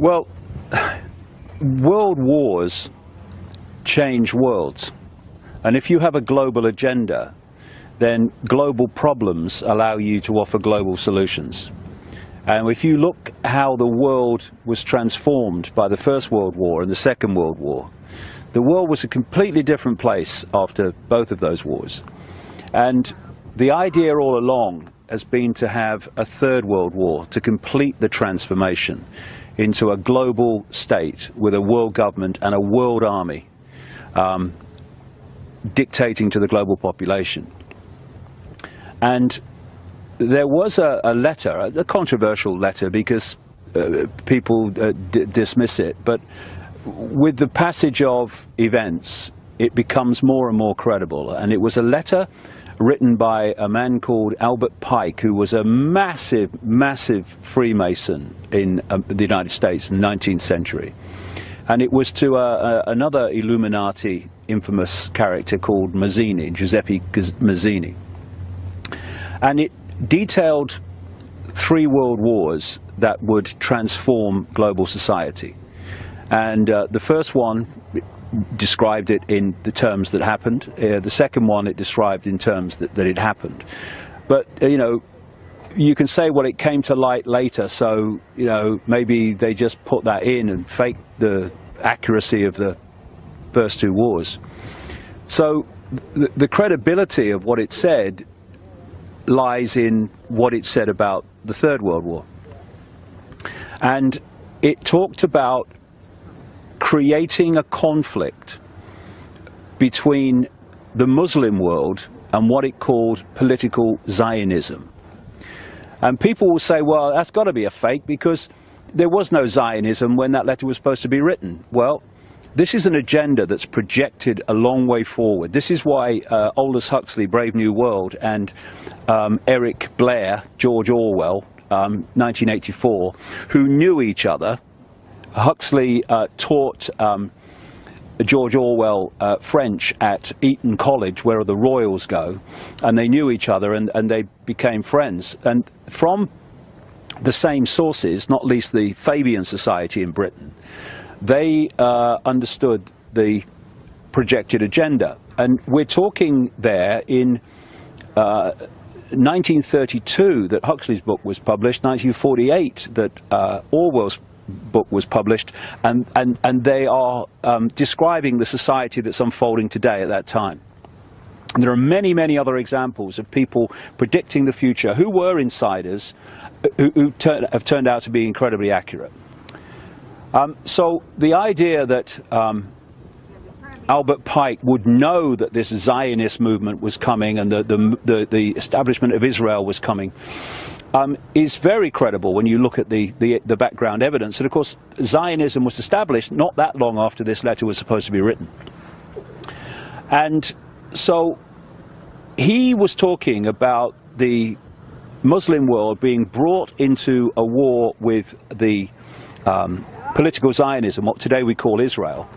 Well, world wars change worlds. And if you have a global agenda, then global problems allow you to offer global solutions. And if you look how the world was transformed by the First World War and the Second World War, the world was a completely different place after both of those wars. And the idea all along has been to have a third world war to complete the transformation into a global state with a world government and a world army um, dictating to the global population. And there was a, a letter, a, controversial letter because uh, people uh, dismiss it, but with the passage of events, it becomes more and more credible. And it was a letter written by a man called Albert Pike, who was a massive, massive Freemason in uh, the United States in the 19th century. And it was to uh, uh, another Illuminati infamous character called Mazzini, Giuseppe Mazzini. And it detailed three world wars that would transform global society. And uh, the first one described it in the terms that happened. Uh, the second one it described in terms that, that it happened. But, uh, you know, you can say, well, it came to light later, so, you know, maybe they just put that in and faked the accuracy of the first two wars. So the, the credibility of what it said lies in what it said about the Third World War. And it talked about creating a conflict between the Muslim world and what it called political Zionism. And people will say, well, that's got to be a fake because there was no Zionism when that letter was supposed to be written. Well, this is an agenda that's projected a long way forward. This is why uh, Aldous Huxley, Brave New World, and um, Eric Blair, George Orwell, um, 1984, who knew each other Huxley uh, taught um, George Orwell uh, French at Eton College, where the royals go, and they knew each other and, and they became friends. And from the same sources, not least the Fabian Society in Britain, they uh, understood the projected agenda. And we're talking there in 1932 uh, that Huxley's book was published, 1948 that uh, Orwell's book was published, and, and, and they are um, describing the society that's unfolding today at that time. And there are many, many other examples of people predicting the future who were insiders who, who have turned out to be incredibly accurate. Um, so the idea that um, Albert Pike would know that this Zionist movement was coming and the, the, the, the establishment of Israel was coming um, is very credible when you look at the, the, the background evidence. And of course, Zionism was established not that long after this letter was supposed to be written. And so he was talking about the Muslim world being brought into a war with the um, political Zionism, what today we call Israel,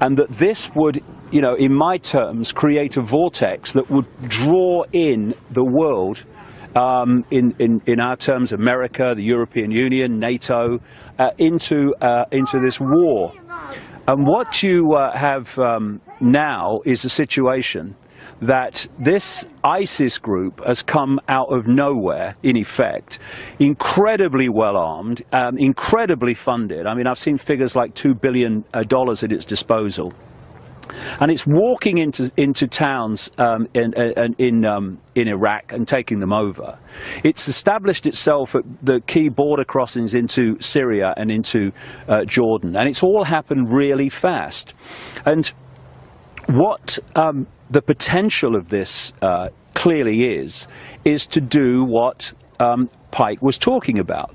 and that this would, you know, in my terms, create a vortex that would draw in the world um, in, in, in our terms, America, the European Union, NATO, uh, into, uh, into this war. And what you uh, have um, now is a situation that this ISIS group has come out of nowhere, in effect, incredibly well armed, um, incredibly funded. I mean, I've seen figures like $2 billion uh, at its disposal. And it's walking into into towns um, in in in, um, in, Iraq and taking them over. It's established itself at the key border crossings into Syria and into uh, Jordan, and it's all happened really fast. And what um, the potential of this uh, clearly is, is to do what um, Pike was talking about.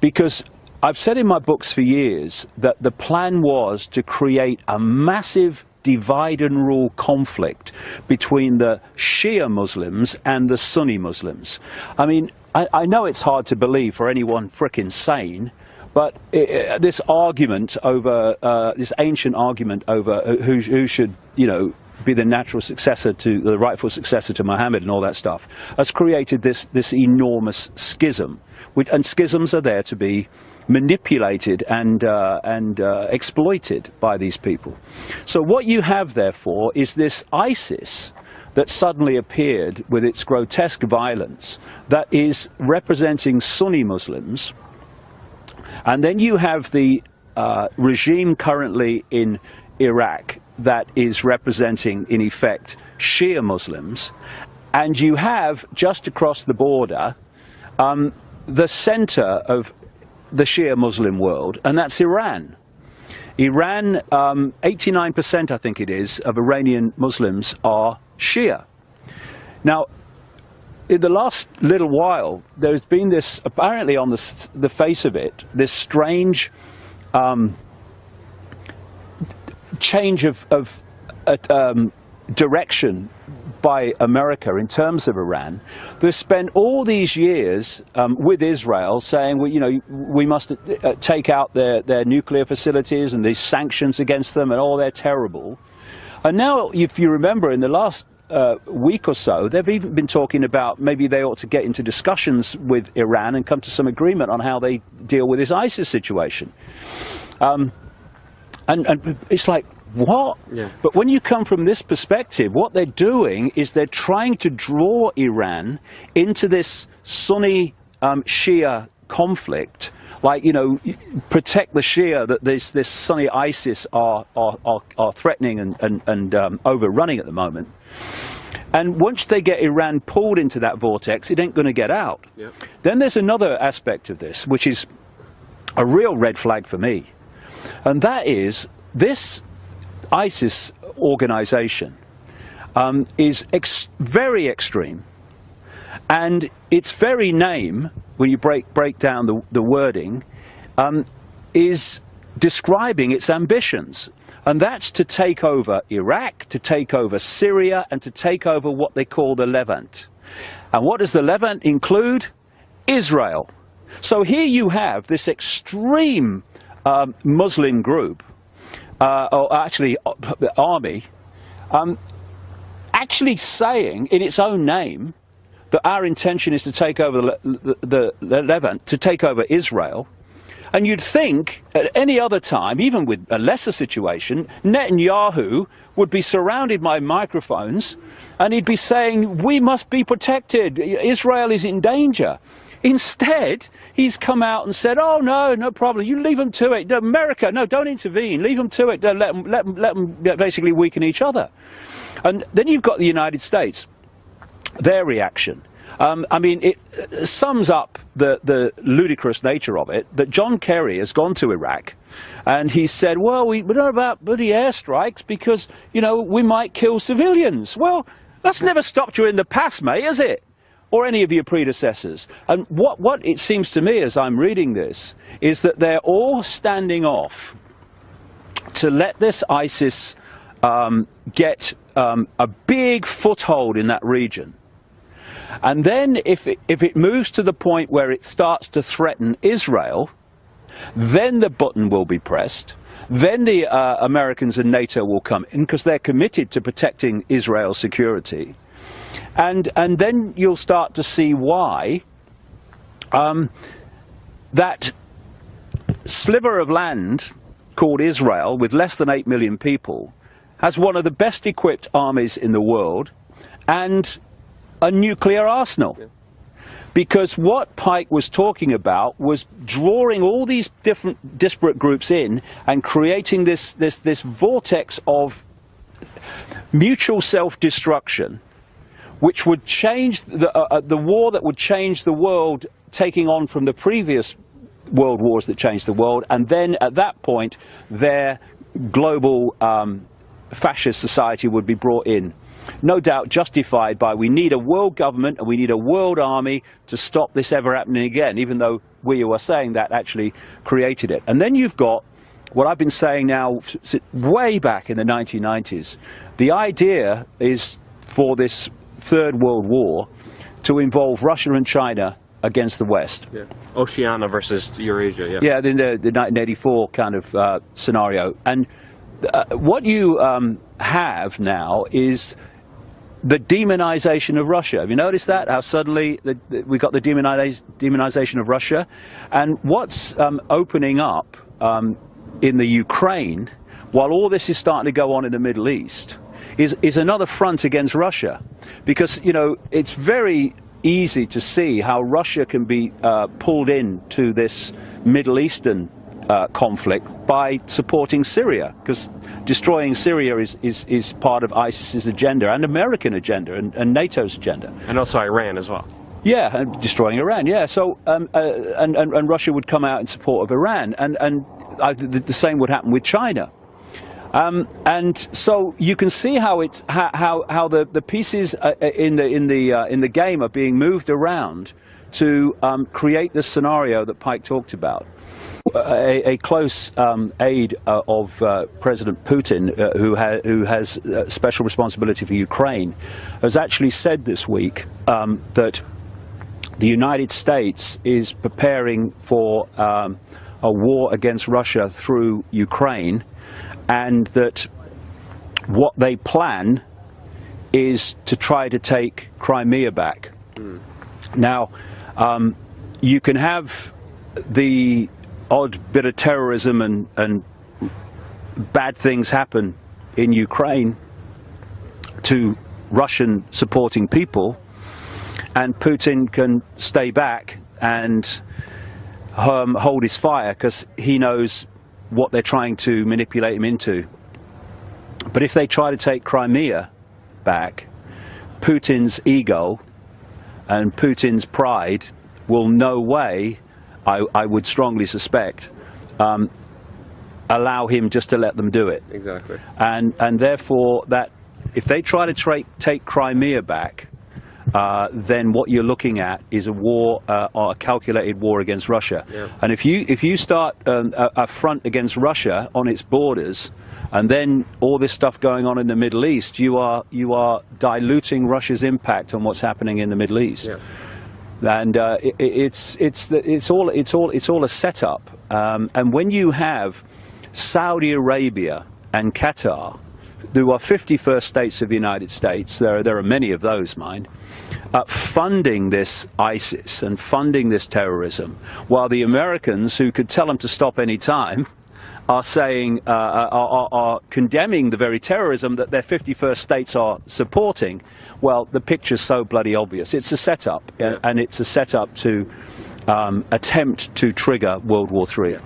Because I've said in my books for years that the plan was to create a massive divide and rule conflict between the Shia Muslims and the Sunni Muslims. I mean, I, I know it's hard to believe for anyone frickin' sane, but it, this argument over, uh, this ancient argument over who, who should, you know, be the natural successor to the rightful successor to Muhammad and all that stuff, has created this this enormous schism. Which, and schisms are there to be manipulated and uh, and uh, exploited by these people. So what you have, therefore, is this ISIS that suddenly appeared with its grotesque violence that is representing Sunni Muslims. And then you have the uh, regime currently in Iraq that is representing, in effect, Shia Muslims. And you have, just across the border, um, the center of the Shia Muslim world, and that's Iran. Iran, 89% um, I think it is, of Iranian Muslims are Shia. Now, in the last little while, there's been this, apparently on the, the face of it, this strange um, change of, of uh, um, direction by America in terms of Iran, they've spent all these years um, with Israel saying, well, you know, we must uh, take out their, their nuclear facilities and these sanctions against them and all they're terrible. And now, if you remember, in the last uh, week or so, they've even been talking about maybe they ought to get into discussions with Iran and come to some agreement on how they deal with this ISIS situation. Um, and, and it's like, what? Yeah. But when you come from this perspective, what they're doing is they're trying to draw Iran into this Sunni um, Shia conflict, like, you know, protect the Shia that this, this Sunni ISIS are, are, are, are threatening and, and, and um, overrunning at the moment. And once they get Iran pulled into that vortex, it ain't going to get out. Yep. Then there's another aspect of this, which is a real red flag for me. And that is this ISIS organization um, is ex very extreme. And its very name, when you break, break down the, the wording, um, is describing its ambitions. And that's to take over Iraq, to take over Syria, and to take over what they call the Levant. And what does the Levant include? Israel. So here you have this extreme um, Muslim group uh, or actually uh, the army, um, actually saying in its own name that our intention is to take over the, the, the, the Levant, to take over Israel. And you'd think at any other time, even with a lesser situation, Netanyahu would be surrounded by microphones and he'd be saying, we must be protected, Israel is in danger. Instead, he's come out and said, oh, no, no problem. You leave them to it. America, no, don't intervene. Leave them to it. Don't Let them, let them, let them basically weaken each other. And then you've got the United States. Their reaction. Um, I mean, it uh, sums up the, the ludicrous nature of it that John Kerry has gone to Iraq and he said, well, we, we don't about bloody airstrikes because, you know, we might kill civilians. Well, that's never stopped you in the past, mate, has it? Or any of your predecessors. And what, what it seems to me as I'm reading this is that they're all standing off to let this ISIS um, get um, a big foothold in that region. And then if it, if it moves to the point where it starts to threaten Israel, then the button will be pressed. Then the uh, Americans and NATO will come in because they're committed to protecting Israel's security. And, and then you'll start to see why um, that sliver of land called Israel, with less than 8 million people, has one of the best equipped armies in the world and a nuclear arsenal. Yeah. Because what Pike was talking about was drawing all these different disparate groups in and creating this, this, this vortex of mutual self-destruction which would change the, uh, uh, the war that would change the world taking on from the previous world wars that changed the world, and then at that point, their global um, fascist society would be brought in. No doubt justified by we need a world government and we need a world army to stop this ever happening again, even though we who are saying that actually created it. And then you've got what I've been saying now way back in the 1990s. The idea is for this Third World War to involve Russia and China against the West. Yeah. Oceania versus Eurasia, yeah. Yeah, the, the 1984 kind of uh, scenario. And uh, what you um, have now is the demonization of Russia. Have you noticed that? How suddenly the, the, we got the demonization of Russia? And what's um, opening up um, in the Ukraine, while all this is starting to go on in the Middle East, is, is another front against Russia. Because, you know, it's very easy to see how Russia can be uh, pulled into this Middle Eastern uh, conflict by supporting Syria, because destroying Syria is, is, is part of ISIS's agenda and American agenda and, and NATO's agenda. And also Iran as well. Yeah, and destroying Iran. Yeah, so um, uh, and, and, and Russia would come out in support of Iran, and and uh, the, the, same would happen with China. Um, and so you can see how it's how how, the the pieces uh, uh, in the in the uh, in the game are being moved around to um, create the scenario that Pike talked about. A, a, close um, aide uh, of uh, President Putin, uh, who, ha who, has uh, special responsibility for Ukraine, has actually said this week um, that the United States is preparing for um, a war against Russia through Ukraine, and that what they plan is to try to take Crimea back. Mm. Now, um, you can have the odd bit of terrorism and, and bad things happen in Ukraine to Russian supporting people and Putin can stay back and um, hold his fire because he knows what they're trying to manipulate him into. But if they try to take Crimea back, Putin's ego and Putin's pride will no way I, I would strongly suspect, um, allow him just to let them do it. Exactly. And and therefore that if they try to tra take Crimea back, uh, then what you're looking at is a war, uh, a calculated war against Russia. Yeah. And if you if you start um, a, a, front against Russia on its borders, and then all this stuff going on in the Middle East, you are you are diluting Russia's impact on what's happening in the Middle East. Yeah and uh, it, it's it's it's all it's all it's all a setup. Um, and when you have Saudi Arabia and Qatar, who are 51st states of the United States, there are, there are many of those, mind, uh, funding this ISIS and funding this terrorism, while the Americans, who could tell them to stop any time, are saying, uh, uh, are, are, condemning the very terrorism that their 51st states are supporting, well, the picture's so bloody obvious. It's a setup, yeah. and it's a setup to um, attempt to trigger World War III.